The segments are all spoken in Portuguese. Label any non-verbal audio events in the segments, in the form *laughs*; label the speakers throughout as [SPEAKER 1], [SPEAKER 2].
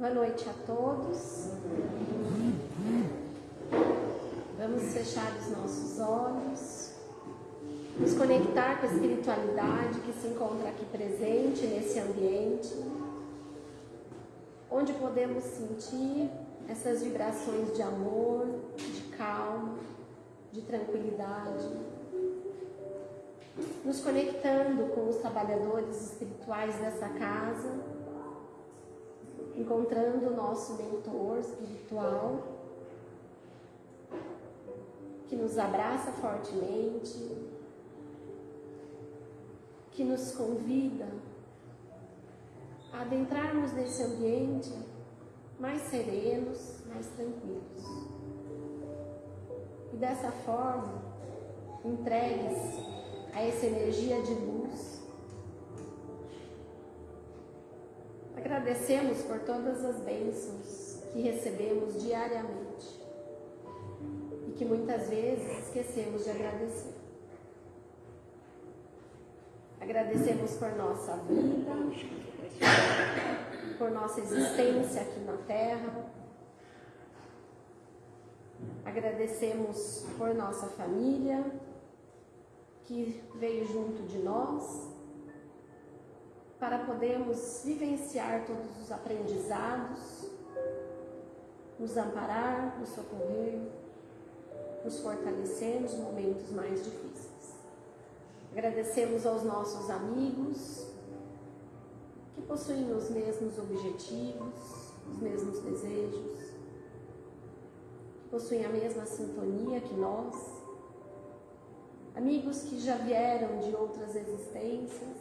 [SPEAKER 1] Boa noite a todos. Vamos fechar os nossos olhos, nos conectar com a espiritualidade que se encontra aqui presente nesse ambiente, onde podemos sentir essas vibrações de amor, de calma, de tranquilidade. Nos conectando com os trabalhadores espirituais dessa casa encontrando o nosso mentor espiritual, que nos abraça fortemente, que nos convida a adentrarmos nesse ambiente mais serenos, mais tranquilos. E dessa forma, entregues a essa energia de luz Agradecemos por todas as bênçãos que recebemos diariamente e que muitas vezes esquecemos de agradecer. Agradecemos por nossa vida, por nossa existência aqui na Terra. Agradecemos por nossa família que veio junto de nós para podermos vivenciar todos os aprendizados, nos amparar, nos socorrer, nos fortalecer nos momentos mais difíceis. Agradecemos aos nossos amigos que possuem os mesmos objetivos, os mesmos desejos, que possuem a mesma sintonia que nós, amigos que já vieram de outras existências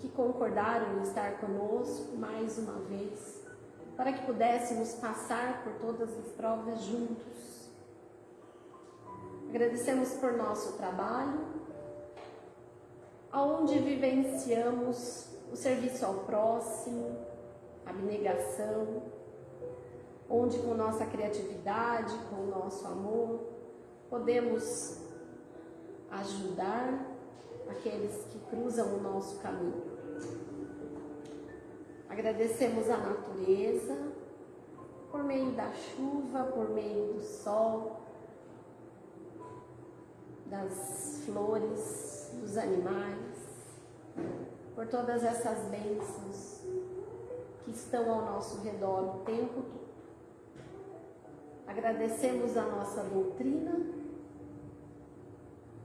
[SPEAKER 1] que concordaram em estar conosco mais uma vez, para que pudéssemos passar por todas as provas juntos. Agradecemos por nosso trabalho, aonde vivenciamos o serviço ao próximo, a abnegação, onde com nossa criatividade, com nosso amor, podemos ajudar aqueles que cruzam o nosso caminho. Agradecemos a natureza por meio da chuva, por meio do sol, das flores, dos animais, por todas essas bênçãos que estão ao nosso redor o tempo todo. Agradecemos a nossa doutrina,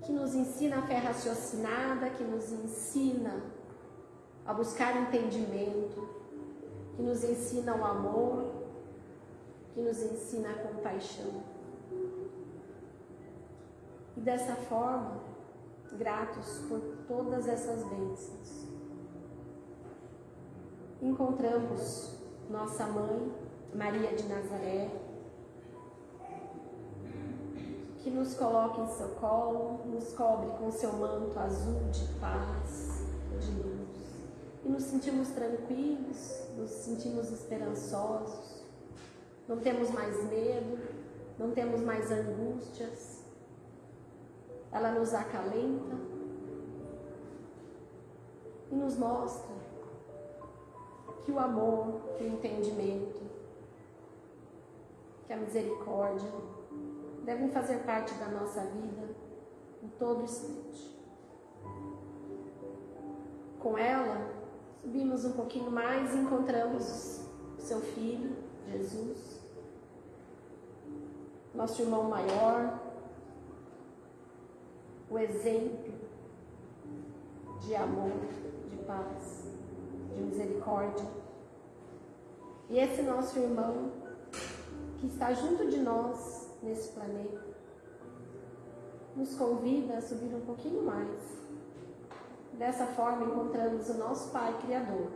[SPEAKER 1] que nos ensina a fé raciocinada, que nos ensina a buscar entendimento, que nos ensina o amor, que nos ensina a compaixão. E dessa forma, gratos por todas essas bênçãos, encontramos nossa mãe, Maria de Nazaré, que nos coloca em seu colo, nos cobre com seu manto azul de paz, de luz e nos sentimos tranquilos, nos sentimos esperançosos, não temos mais medo, não temos mais angústias. Ela nos acalenta e nos mostra que o amor, que o entendimento, que a misericórdia devem fazer parte da nossa vida em todo instante. Com ela, Subimos um pouquinho mais e encontramos seu filho, Jesus, nosso irmão maior, o exemplo de amor, de paz, de misericórdia. E esse nosso irmão que está junto de nós nesse planeta nos convida a subir um pouquinho mais Dessa forma, encontramos o nosso Pai Criador,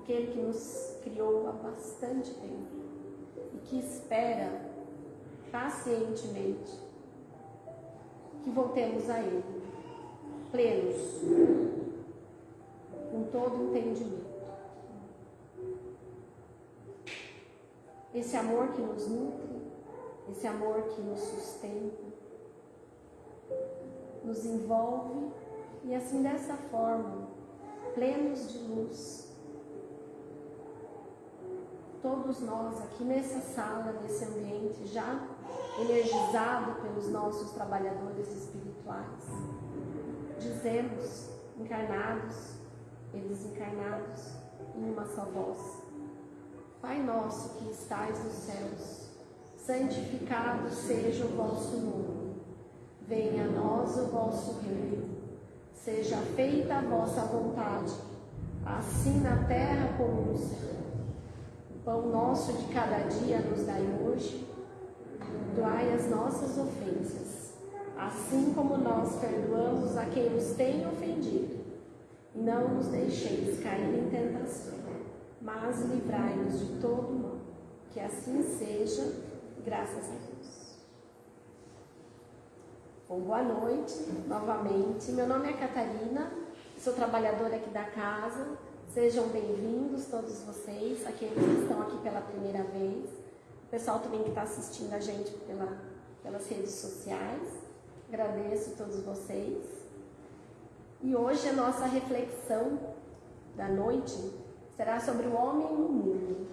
[SPEAKER 1] aquele que nos criou há bastante tempo e que espera pacientemente que voltemos a Ele, plenos, com todo entendimento. Esse amor que nos nutre, esse amor que nos sustenta, nos envolve e assim dessa forma, plenos de luz, todos nós aqui nessa sala, nesse ambiente, já energizado pelos nossos trabalhadores espirituais, dizemos, encarnados e desencarnados, em uma só voz: Pai nosso que estais nos céus, santificado seja o vosso nome. Venha a nós o vosso reino. Seja feita a vossa vontade, assim na terra como no céu. O pão nosso de cada dia nos dai hoje. Perdoai as nossas ofensas, assim como nós perdoamos a quem nos tem ofendido. Não nos deixeis cair em tentação mas livrai-nos de todo mal. Que assim seja, graças a Deus. Bom, boa noite novamente. Meu nome é Catarina, sou trabalhadora aqui da casa. Sejam bem-vindos todos vocês, aqueles que estão aqui pela primeira vez. O pessoal também que está assistindo a gente pela, pelas redes sociais. Agradeço todos vocês. E hoje a nossa reflexão da noite será sobre o homem no mundo.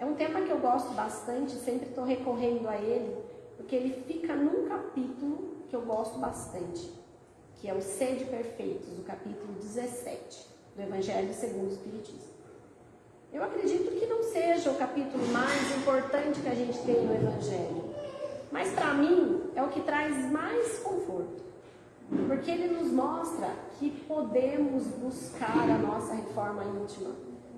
[SPEAKER 1] É um tema que eu gosto bastante, sempre estou recorrendo a ele, porque ele fica num capítulo que eu gosto bastante, que é o Sede Perfeitos, o capítulo 17 do Evangelho segundo o Espiritismo. Eu acredito que não seja o capítulo mais importante que a gente tem no Evangelho, mas para mim é o que traz mais conforto, porque ele nos mostra que podemos buscar a nossa reforma íntima,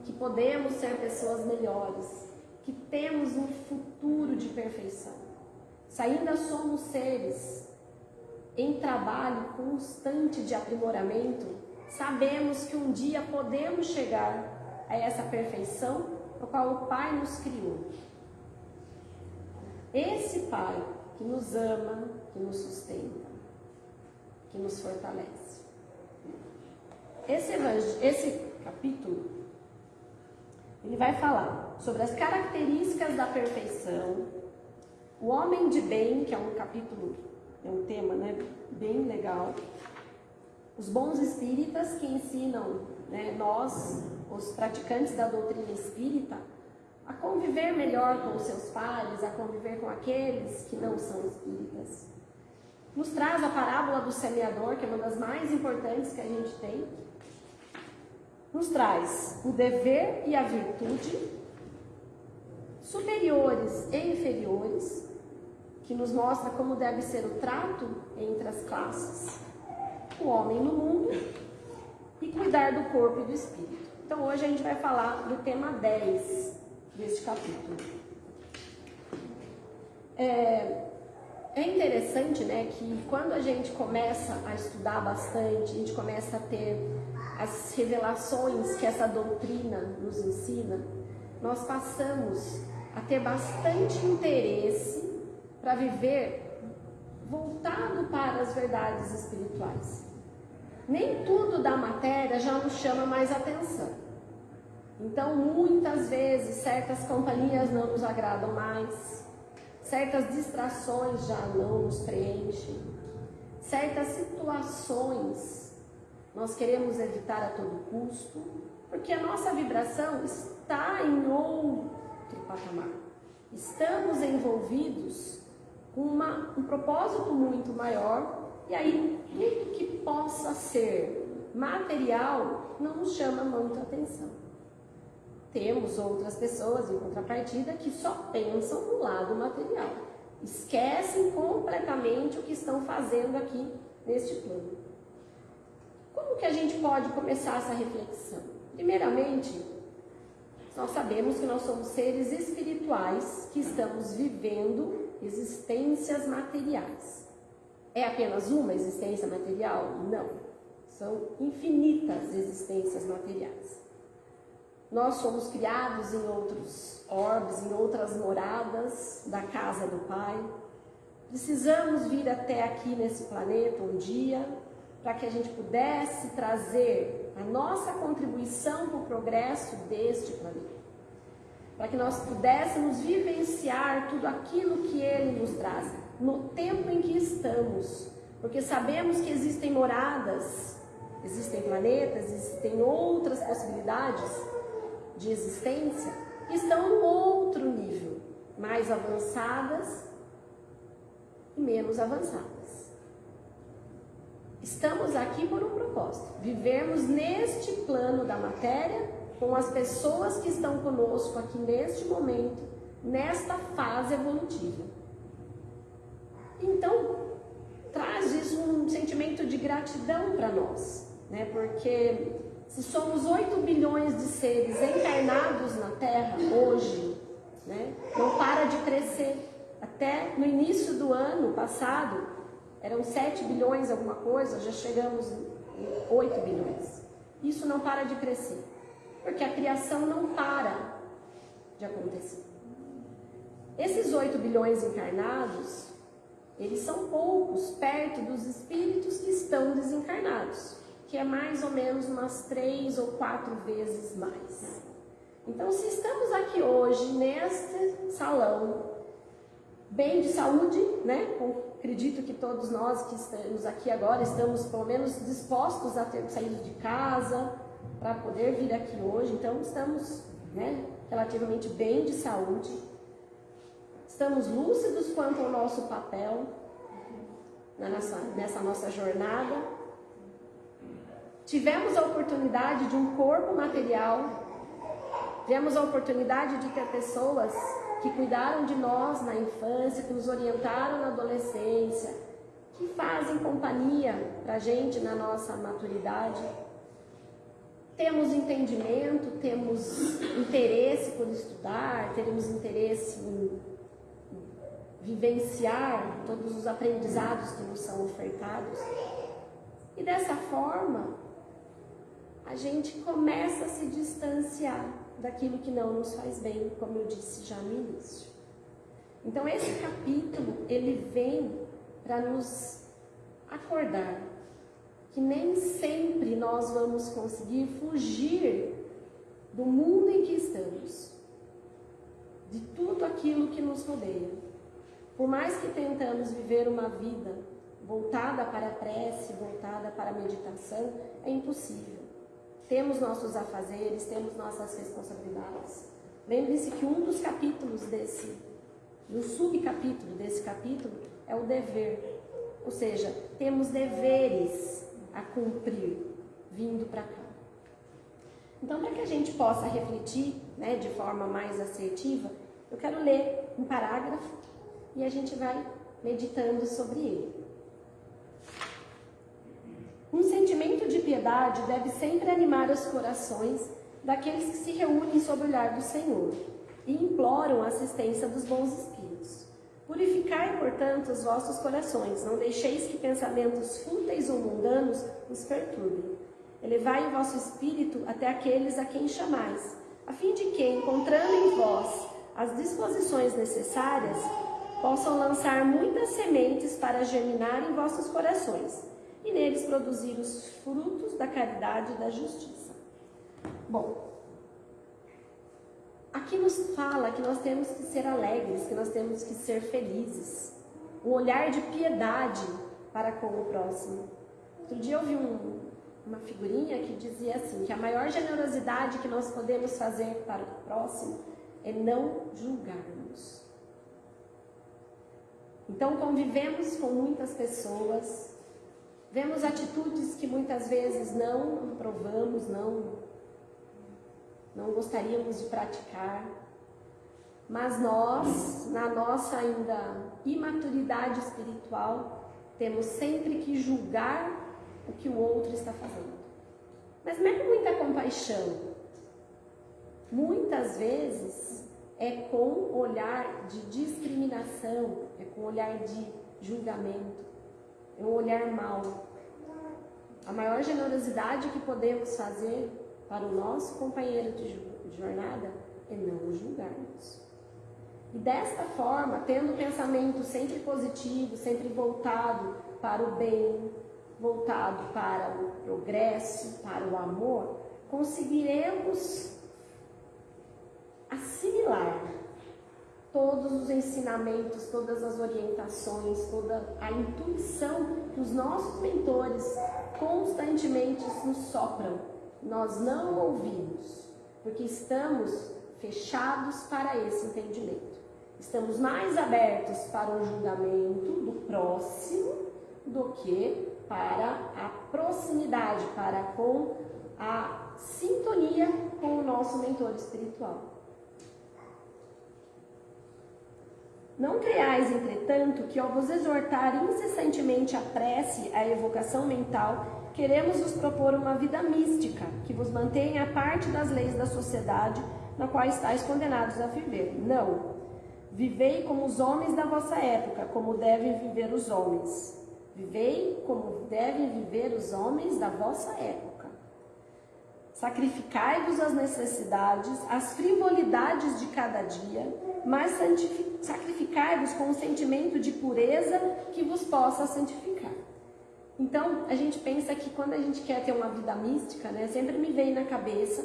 [SPEAKER 1] que podemos ser pessoas melhores, que temos um futuro de perfeição. Se ainda somos seres em trabalho constante de aprimoramento, sabemos que um dia podemos chegar a essa perfeição no qual o Pai nos criou. Esse Pai que nos ama, que nos sustenta, que nos fortalece. Esse, esse capítulo, ele vai falar sobre as características da perfeição, o homem de bem, que é um capítulo, é um tema né, bem legal, os bons espíritas que ensinam né, nós, os praticantes da doutrina espírita, a conviver melhor com os seus pares, a conviver com aqueles que não são espíritas. Nos traz a parábola do semeador, que é uma das mais importantes que a gente tem, nos traz o dever e a virtude, superiores e inferiores, que nos mostra como deve ser o trato entre as classes, o homem no mundo e cuidar do corpo e do espírito. Então hoje a gente vai falar do tema 10 deste capítulo. É, é interessante, né, que quando a gente começa a estudar bastante, a gente começa a ter as revelações que essa doutrina nos ensina, nós passamos a ter bastante interesse para viver voltado para as verdades espirituais. Nem tudo da matéria já nos chama mais atenção. Então, muitas vezes, certas companhias não nos agradam mais, certas distrações já não nos preenchem, certas situações nós queremos evitar a todo custo, porque a nossa vibração está em outro patamar. Estamos envolvidos com uma, um propósito muito maior, e aí tudo que possa ser material não nos chama muito atenção. Temos outras pessoas em contrapartida que só pensam no lado material, esquecem completamente o que estão fazendo aqui neste plano. Como que a gente pode começar essa reflexão? Primeiramente, nós sabemos que nós somos seres espirituais que estamos vivendo existências materiais. É apenas uma existência material? Não. São infinitas existências materiais. Nós somos criados em outros orbes, em outras moradas da casa do Pai. Precisamos vir até aqui nesse planeta um dia para que a gente pudesse trazer a nossa contribuição para o progresso deste planeta. Para que nós pudéssemos vivenciar tudo aquilo que ele nos traz no tempo em que estamos. Porque sabemos que existem moradas, existem planetas, existem outras possibilidades de existência estão no outro nível, mais avançadas e menos avançadas. Estamos aqui por um propósito: vivermos neste plano da matéria com as pessoas que estão conosco aqui neste momento, nesta fase evolutiva. Então, traz isso um sentimento de gratidão para nós, né? Porque se somos 8 bilhões de seres encarnados na Terra hoje, né? Não para de crescer. Até no início do ano passado, eram 7 bilhões alguma coisa, já chegamos em 8 bilhões. Isso não para de crescer, porque a criação não para de acontecer. Esses 8 bilhões encarnados, eles são poucos perto dos espíritos que estão desencarnados, que é mais ou menos umas três ou quatro vezes mais. Então, se estamos aqui hoje neste salão, bem de saúde, né? Acredito que todos nós que estamos aqui agora estamos pelo menos dispostos a ter saído de casa para poder vir aqui hoje. Então, estamos, né, relativamente bem de saúde Estamos lúcidos quanto ao nosso papel nessa, nessa nossa jornada. Tivemos a oportunidade de um corpo material, tivemos a oportunidade de ter pessoas que cuidaram de nós na infância, que nos orientaram na adolescência, que fazem companhia para a gente na nossa maturidade. Temos entendimento, temos interesse por estudar, teremos interesse em vivenciar todos os aprendizados que nos são ofertados. E dessa forma, a gente começa a se distanciar daquilo que não nos faz bem, como eu disse já no início. Então esse capítulo, ele vem para nos acordar que nem sempre nós vamos conseguir fugir do mundo em que estamos, de tudo aquilo que nos rodeia. Por mais que tentamos viver uma vida voltada para a prece, voltada para a meditação, é impossível. Temos nossos afazeres, temos nossas responsabilidades. Lembre-se que um dos capítulos desse, do subcapítulo desse capítulo, é o dever. Ou seja, temos deveres a cumprir vindo para cá. Então, para que a gente possa refletir né, de forma mais assertiva, eu quero ler um parágrafo e a gente vai meditando sobre ele. Um sentimento de piedade deve sempre animar os corações daqueles que se reúnem sob o olhar do Senhor e imploram a assistência dos bons espíritos. Purificai, portanto, os vossos corações, não deixeis que pensamentos fúteis ou mundanos os perturbem. Elevai o vosso espírito até aqueles a quem chamais, a fim de que, encontrando em vós as disposições necessárias, possam lançar muitas sementes para germinar em vossos corações e neles produzir os frutos da caridade e da justiça. Bom, aqui nos fala que nós temos que ser alegres, que nós temos que ser felizes, um olhar de piedade para com o próximo. Outro dia eu vi um, uma figurinha que dizia assim, que a maior generosidade que nós podemos fazer para o próximo é não julgarmos. Então convivemos com muitas pessoas, vemos atitudes que muitas vezes não aprovamos, não não gostaríamos de praticar, mas nós, na nossa ainda imaturidade espiritual, temos sempre que julgar o que o outro está fazendo. Mas com muita compaixão. Muitas vezes é com olhar de discriminação, é com olhar de julgamento, é um olhar mau. A maior generosidade que podemos fazer para o nosso companheiro de jornada é não julgarmos. E desta forma, tendo o pensamento sempre positivo, sempre voltado para o bem, voltado para o progresso, para o amor, conseguiremos assimilar todos os ensinamentos, todas as orientações, toda a intuição que os nossos mentores constantemente nos sopram. Nós não ouvimos, porque estamos fechados para esse entendimento. Estamos mais abertos para o julgamento do próximo do que para a proximidade, para com a sintonia com o nosso mentor espiritual. Não creais, entretanto, que ao vos exortar incessantemente a prece, a evocação mental, queremos vos propor uma vida mística, que vos mantenha a parte das leis da sociedade na qual estáis condenados a viver. Não. Vivei como os homens da vossa época, como devem viver os homens. Vivei como devem viver os homens da vossa época. Sacrificai-vos as necessidades, as frivolidades de cada dia, mas sacrificai-vos com um sentimento de pureza que vos possa santificar. Então, a gente pensa que quando a gente quer ter uma vida mística, né, sempre me vem na cabeça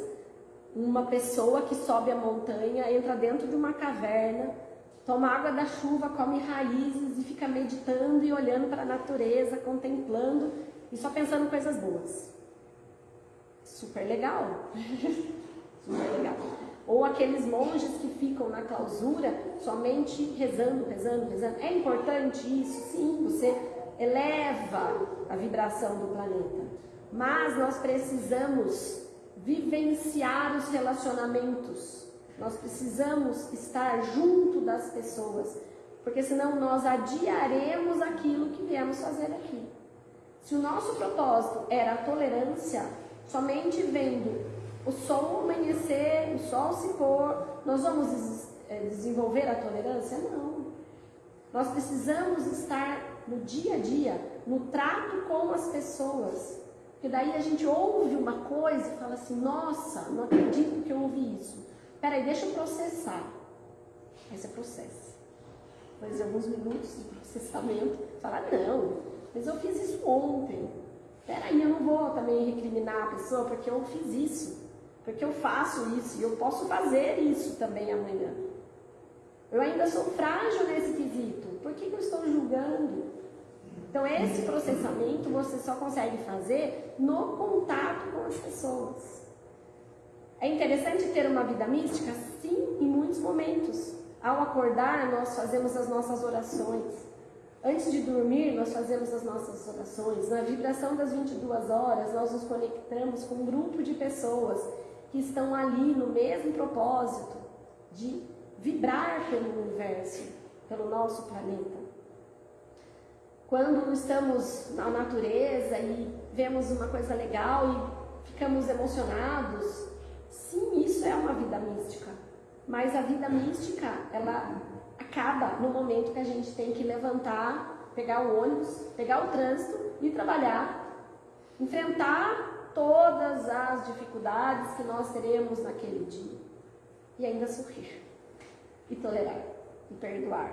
[SPEAKER 1] uma pessoa que sobe a montanha, entra dentro de uma caverna, toma água da chuva, come raízes e fica meditando e olhando para a natureza, contemplando e só pensando coisas boas. Super legal. *laughs* Super legal. Ou aqueles monges que ficam na clausura somente rezando, rezando, rezando. É importante isso? Sim, você eleva a vibração do planeta. Mas nós precisamos vivenciar os relacionamentos. Nós precisamos estar junto das pessoas, porque senão nós adiaremos aquilo que viemos fazer aqui. Se o nosso propósito era a tolerância, somente vendo o sol amanhecer, o sol se pôr, nós vamos eh, desenvolver a tolerância? Não. Nós precisamos estar no dia a dia, no trato com as pessoas. Porque daí a gente ouve uma coisa e fala assim, nossa, não acredito que eu ouvi isso. Peraí, deixa eu processar. Aí você processa. Depois de alguns minutos de processamento, fala, não, mas eu fiz isso ontem. Peraí, eu não vou também recriminar a pessoa porque eu fiz isso. Porque eu faço isso e eu posso fazer isso também amanhã. Eu ainda sou frágil nesse quesito. Por que, que eu estou julgando? Então, esse processamento você só consegue fazer no contato com as pessoas. É interessante ter uma vida mística? Sim, em muitos momentos. Ao acordar, nós fazemos as nossas orações. Antes de dormir, nós fazemos as nossas orações. Na vibração das 22 horas, nós nos conectamos com um grupo de pessoas que estão ali no mesmo propósito de vibrar pelo universo, pelo nosso planeta. Quando estamos na natureza e vemos uma coisa legal e ficamos emocionados, sim, isso é uma vida mística. Mas a vida mística, ela acaba no momento que a gente tem que levantar, pegar o ônibus, pegar o trânsito e trabalhar, enfrentar todas as dificuldades que nós teremos naquele dia e ainda sorrir e tolerar e perdoar.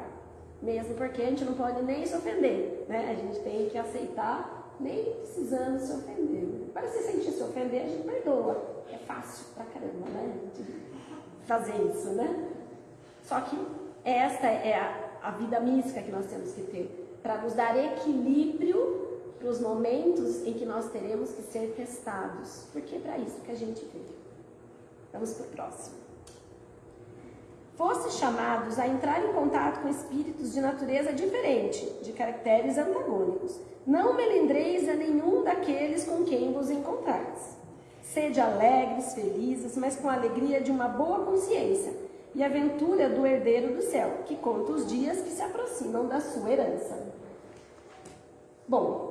[SPEAKER 1] Mesmo porque a gente não pode nem se ofender, né? A gente tem que aceitar, nem precisando se ofender. Para se sentir se ofender, a gente perdoa. É fácil pra caramba, né? Fazer isso, né? Só que esta é a, a vida mística que nós temos que ter para nos dar equilíbrio para os momentos em que nós teremos que ser testados. Porque é para isso que a gente veio. Vamos para o próximo fossem chamados a entrar em contato com espíritos de natureza diferente, de caracteres antagônicos. Não melindreis a nenhum daqueles com quem vos encontrais. Sede alegres, felizes, mas com a alegria de uma boa consciência e a ventura do herdeiro do céu, que conta os dias que se aproximam da sua herança. Bom,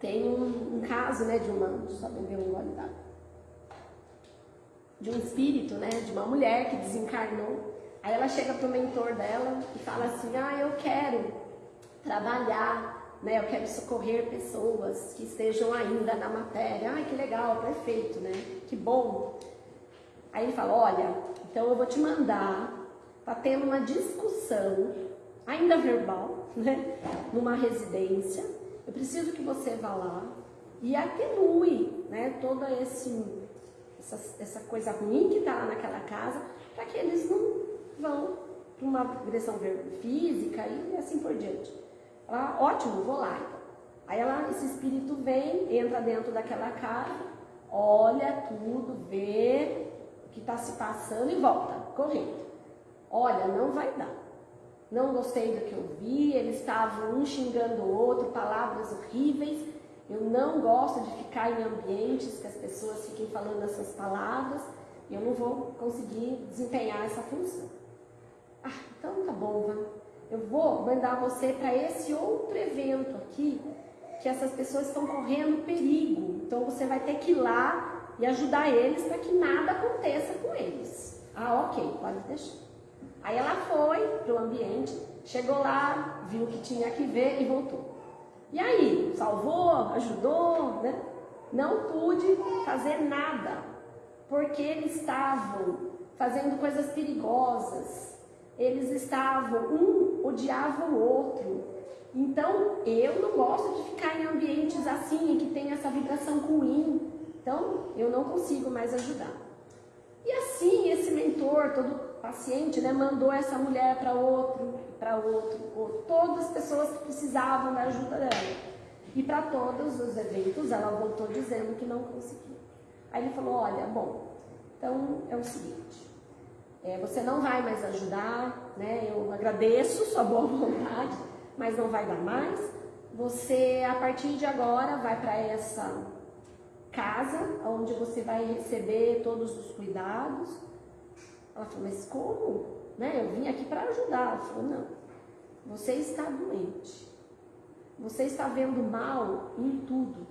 [SPEAKER 1] tem um, um caso, né, de uma, deixa só beber um gole d'água de um espírito, né, de uma mulher que desencarnou. Aí ela chega pro mentor dela e fala assim: "Ah, eu quero trabalhar, né? Eu quero socorrer pessoas que estejam ainda na matéria". Ai, que legal, perfeito, né? Que bom. Aí ele fala: "Olha, então eu vou te mandar para ter uma discussão ainda verbal, né, numa residência. Eu preciso que você vá lá e atenue, né, todo esse essa, essa coisa ruim que está naquela casa, para que eles não vão para uma agressão física e assim por diante. Ela, ótimo, vou lá então. Aí ela, esse espírito vem, entra dentro daquela casa, olha tudo, vê que está se passando e volta, correndo. Olha, não vai dar. Não gostei do que eu vi, eles estavam um xingando o outro, palavras horríveis. Eu não gosto de ficar em ambientes que as pessoas fiquem falando essas palavras. Eu não vou conseguir desempenhar essa função. Ah, então tá bom, Van. Eu vou mandar você para esse outro evento aqui, que essas pessoas estão correndo perigo. Então você vai ter que ir lá e ajudar eles para que nada aconteça com eles. Ah, ok, pode deixar. Aí ela foi para o ambiente, chegou lá, viu o que tinha que ver e voltou. E aí, salvou, ajudou, né? Não pude fazer nada, porque eles estavam fazendo coisas perigosas. Eles estavam, um odiava o outro. Então, eu não gosto de ficar em ambientes assim, que tem essa vibração ruim. Então, eu não consigo mais ajudar. E assim, esse mentor, todo paciente, né, mandou essa mulher para outro, para outro, outro, todas as pessoas que precisavam da ajuda dela. E para todos os eventos ela voltou dizendo que não conseguia. Aí ele falou: Olha, bom, então é o seguinte, é, você não vai mais ajudar, né? Eu agradeço sua boa *laughs* vontade, mas não vai dar mais. Você, a partir de agora, vai para essa casa onde você vai receber todos os cuidados. Ela falou: Mas como? Né? Eu vim aqui para ajudar. Ela falou, não, você está doente. Você está vendo mal em tudo.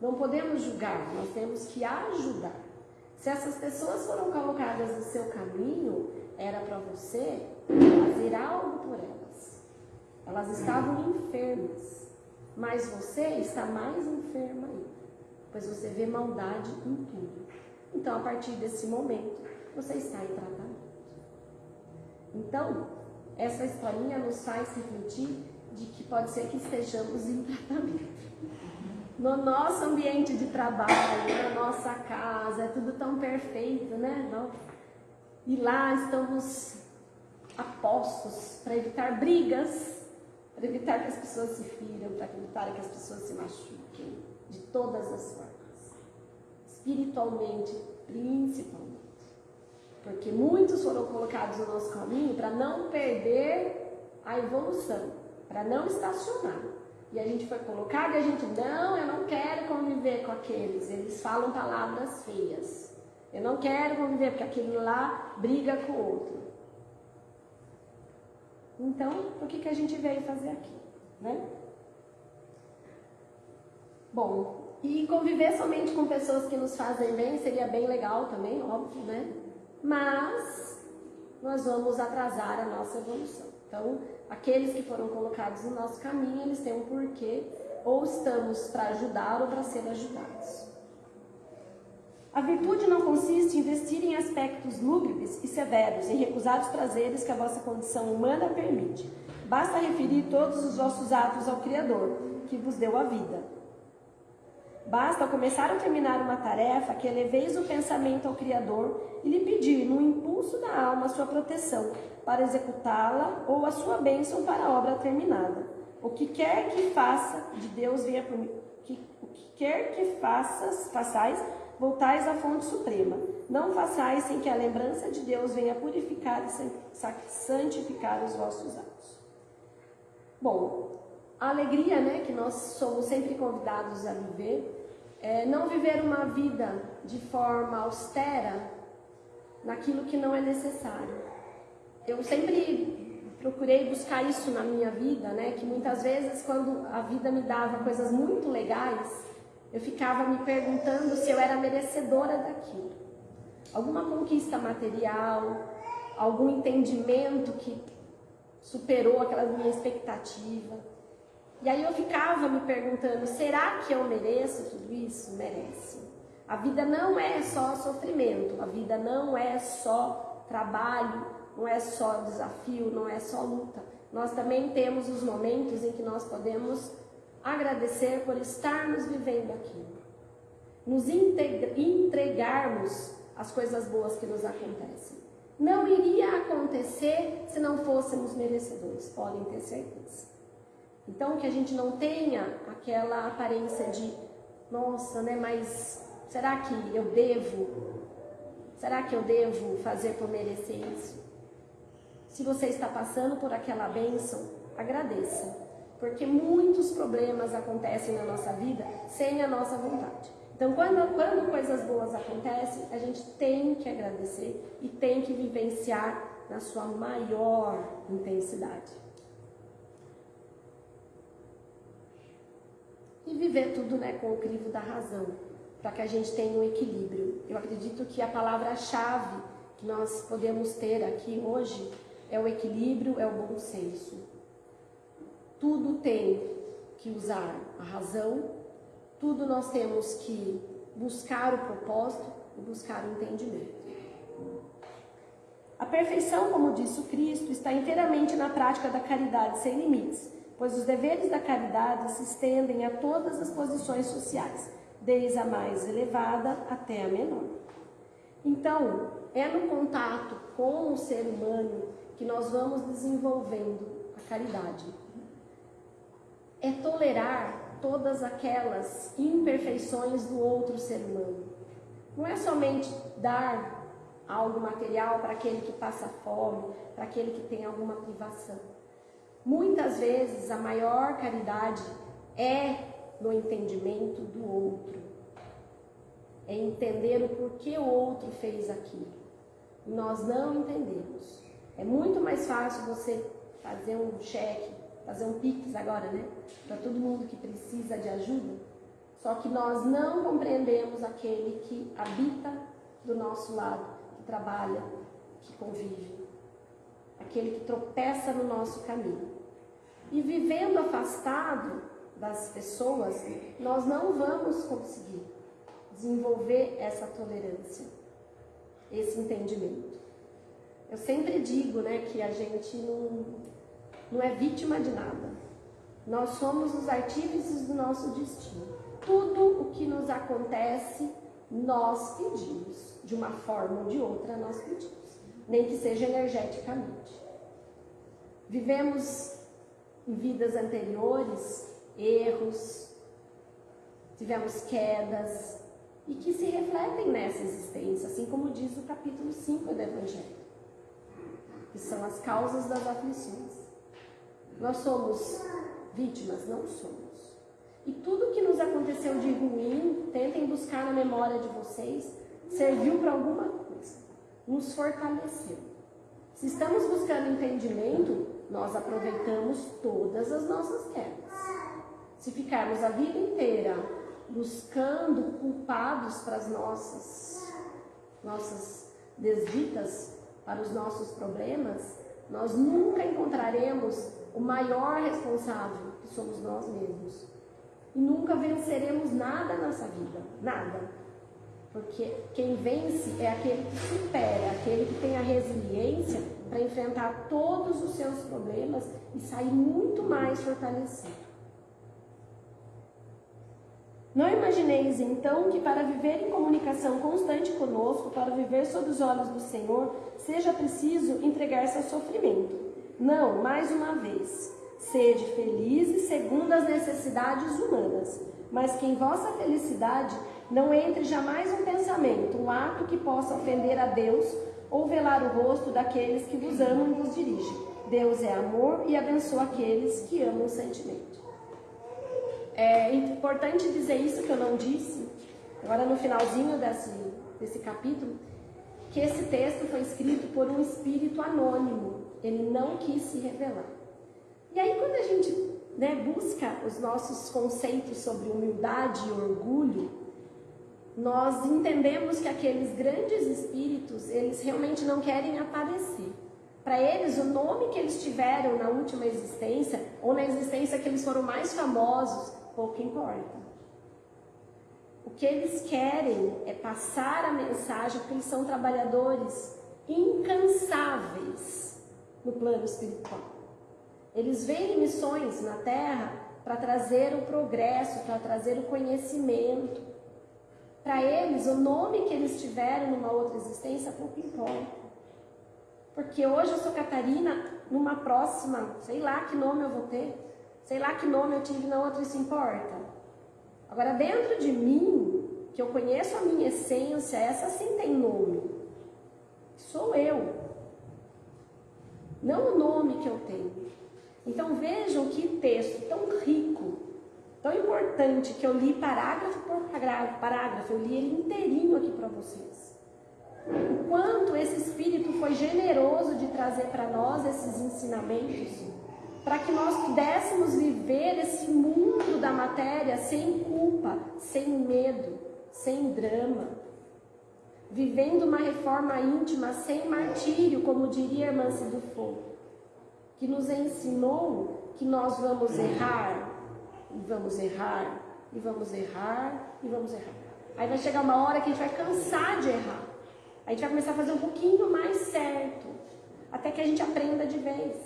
[SPEAKER 1] Não podemos julgar, nós temos que ajudar. Se essas pessoas foram colocadas no seu caminho, era para você fazer algo por elas. Elas estavam enfermas, mas você está mais enferma ainda, pois você vê maldade em tudo. Então, a partir desse momento, você está em tratamento. Então, essa historinha nos faz refletir de que pode ser que estejamos em tratamento. No nosso ambiente de trabalho, na nossa casa, é tudo tão perfeito, né? E lá estamos apostos para evitar brigas, para evitar que as pessoas se firam, para evitar que as pessoas se machuquem, de todas as formas. Espiritualmente, principalmente. Porque muitos foram colocados no nosso caminho para não perder a evolução, para não estacionar. E a gente foi colocado e a gente, não, eu não quero conviver com aqueles, eles falam palavras feias. Eu não quero conviver porque aquele lá briga com o outro. Então, o que, que a gente veio fazer aqui? Né? Bom, e conviver somente com pessoas que nos fazem bem seria bem legal também, óbvio, né? mas nós vamos atrasar a nossa evolução. Então, aqueles que foram colocados no nosso caminho, eles têm um porquê, ou estamos para ajudar ou para ser ajudados. A virtude não consiste em investir em aspectos lúgubres e severos, em recusar os prazeres que a vossa condição humana permite. Basta referir todos os vossos atos ao Criador, que vos deu a vida Basta ao começar ou terminar uma tarefa que eleveis o pensamento ao Criador e lhe pedir, no impulso da alma, a sua proteção para executá-la ou a sua bênção para a obra terminada. O que quer que faça, de Deus venha por mim. O que quer que faças, façais, voltais à fonte suprema. Não façais sem que a lembrança de Deus venha purificar e santificar os vossos atos. Bom, a alegria né, que nós somos sempre convidados a viver é, não viver uma vida de forma austera naquilo que não é necessário. Eu sempre procurei buscar isso na minha vida, né? Que muitas vezes quando a vida me dava coisas muito legais, eu ficava me perguntando se eu era merecedora daquilo. Alguma conquista material, algum entendimento que superou aquela minha expectativa. E aí eu ficava me perguntando: será que eu mereço tudo isso? Merece. A vida não é só sofrimento, a vida não é só trabalho, não é só desafio, não é só luta. Nós também temos os momentos em que nós podemos agradecer por estarmos vivendo aquilo, nos entregarmos as coisas boas que nos acontecem. Não iria acontecer se não fôssemos merecedores, podem ter certeza. Então, que a gente não tenha aquela aparência de, nossa, né, mas será que eu devo Será que eu devo fazer por merecer isso? Se você está passando por aquela bênção, agradeça, porque muitos problemas acontecem na nossa vida sem a nossa vontade. Então, quando, quando coisas boas acontecem, a gente tem que agradecer e tem que vivenciar na sua maior intensidade. E viver tudo né, com o crivo da razão, para que a gente tenha um equilíbrio. Eu acredito que a palavra-chave que nós podemos ter aqui hoje é o equilíbrio, é o bom senso. Tudo tem que usar a razão tudo nós temos que buscar o propósito e buscar o entendimento. A perfeição, como disse o Cristo, está inteiramente na prática da caridade sem limites, pois os deveres da caridade se estendem a todas as posições sociais, desde a mais elevada até a menor. Então, é no contato com o ser humano que nós vamos desenvolvendo a caridade. É tolerar todas aquelas imperfeições do outro ser humano. Não é somente dar algo material para aquele que passa fome, para aquele que tem alguma privação. Muitas vezes a maior caridade é no entendimento do outro. É entender o porquê o outro fez aquilo. Nós não entendemos. É muito mais fácil você fazer um cheque fazer um pix agora, né? Para todo mundo que precisa de ajuda. Só que nós não compreendemos aquele que habita do nosso lado, que trabalha, que convive, aquele que tropeça no nosso caminho. E vivendo afastado das pessoas, nós não vamos conseguir desenvolver essa tolerância, esse entendimento. Eu sempre digo, né, que a gente não, não é vítima de nada. Nós somos os artífices do nosso destino. Tudo o que nos acontece, nós pedimos. De uma forma ou de outra, nós pedimos. Nem que seja energeticamente. Vivemos em vidas anteriores erros, tivemos quedas e que se refletem nessa existência, assim como diz o capítulo 5 do Evangelho, que são as causas das aflições. Nós somos vítimas? Não somos. E tudo que nos aconteceu de ruim, tentem buscar na memória de vocês, serviu para alguma coisa, nos fortaleceu. Se estamos buscando entendimento, nós aproveitamos todas as nossas quedas. Se ficarmos a vida inteira buscando culpados para as nossas, nossas desditas, para os nossos problemas, nós nunca encontraremos o maior responsável, que somos nós mesmos. E nunca venceremos nada nessa vida, nada. Porque quem vence é aquele que supera, aquele que tem a resiliência para enfrentar todos os seus problemas e sair muito mais fortalecido. Não imagineis então que para viver em comunicação constante conosco, para viver sob os olhos do Senhor, seja preciso entregar-se ao sofrimento. Não, mais uma vez, sede felizes segundo as necessidades humanas, mas que em vossa felicidade não entre jamais um pensamento, um ato que possa ofender a Deus ou velar o rosto daqueles que vos amam e vos dirigem. Deus é amor e abençoa aqueles que amam o sentimento. É importante dizer isso que eu não disse, agora no finalzinho desse, desse capítulo, que esse texto foi escrito por um espírito anônimo, ele não quis se revelar. E aí, quando a gente né, busca os nossos conceitos sobre humildade e orgulho, nós entendemos que aqueles grandes espíritos, eles realmente não querem aparecer. Para eles, o nome que eles tiveram na última existência, ou na existência que eles foram mais famosos, pouco importa. O que eles querem é passar a mensagem, porque eles são trabalhadores incansáveis no plano espiritual. Eles vêm missões na Terra para trazer o progresso, para trazer o conhecimento. Para eles, o nome que eles tiveram numa outra existência pouco importa. Porque hoje eu sou Catarina, numa próxima, sei lá que nome eu vou ter, sei lá que nome eu tive na outra, isso importa. Agora, dentro de mim, que eu conheço a minha essência, essa sim tem nome. sou eu. Não o nome que eu tenho. Então vejam que texto tão rico, tão importante, que eu li parágrafo por parágrafo, eu li ele inteirinho aqui para vocês. O quanto esse Espírito foi generoso de trazer para nós esses ensinamentos, para que nós pudéssemos viver esse mundo da matéria sem culpa, sem medo, sem drama, vivendo uma reforma íntima sem martírio, como diria a irmã Cidufo, que nos ensinou que nós vamos errar, e vamos errar, e vamos errar, e vamos errar. Aí vai chegar uma hora que a gente vai cansar de errar. A gente vai começar a fazer um pouquinho mais certo, até que a gente aprenda de vez.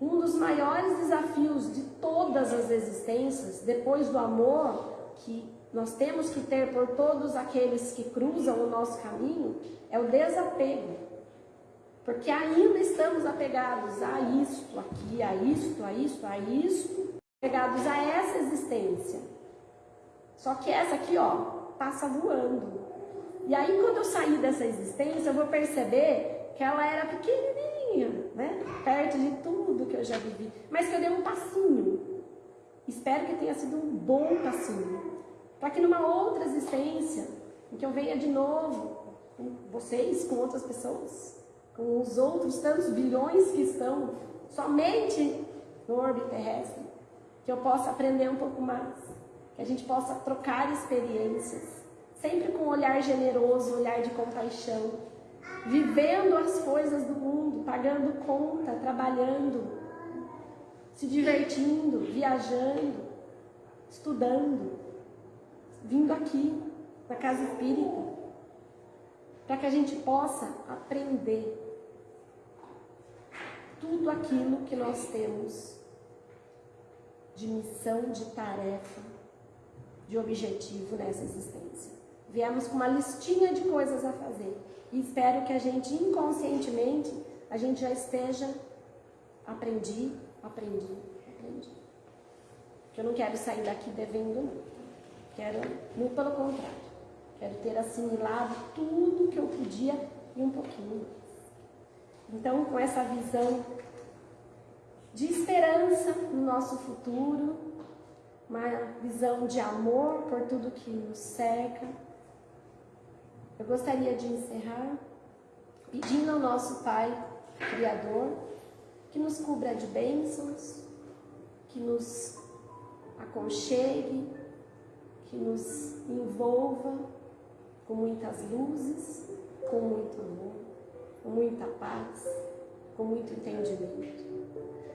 [SPEAKER 1] Um dos maiores desafios de todas as existências, depois do amor que nós temos que ter por todos aqueles que cruzam o nosso caminho, é o desapego. Porque ainda estamos apegados a isto aqui, a isto, a isto, a isto, apegados a essa existência. Só que essa aqui, ó, passa voando. E aí, quando eu sair dessa existência, eu vou perceber que ela era pequenininha, né? Perto de tudo que eu já vivi. Mas que eu dei um passinho. Espero que tenha sido um bom passinho. Para que numa outra existência, em que eu venha de novo com vocês, com outras pessoas, com os outros tantos bilhões que estão somente no orbe terrestre, que eu possa aprender um pouco mais que a gente possa trocar experiências, sempre com um olhar generoso, um olhar de compaixão, vivendo as coisas do mundo, pagando conta, trabalhando, se divertindo, viajando, estudando, vindo aqui na casa espírita, para que a gente possa aprender tudo aquilo que nós temos de missão, de tarefa, de objetivo nessa existência. Viemos com uma listinha de coisas a fazer e espero que a gente inconscientemente a gente já esteja aprendi, aprendi, aprendi. Porque eu não quero sair daqui devendo não. Quero, muito pelo contrário. Quero ter assimilado tudo que eu podia e um pouquinho. Então, com essa visão de esperança no nosso futuro, uma visão de amor por tudo que nos cerca. Eu gostaria de encerrar pedindo ao nosso Pai Criador que nos cubra de bênçãos, que nos aconchegue, que nos envolva com muitas luzes, com muito amor, com muita paz, com muito entendimento.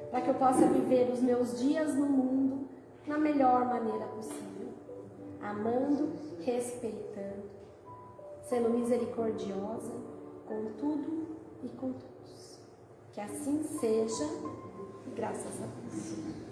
[SPEAKER 1] Para que eu possa viver os meus dias no mundo na melhor maneira possível, amando, respeitando, sendo misericordiosa com tudo e com todos. Que assim seja, graças a Deus.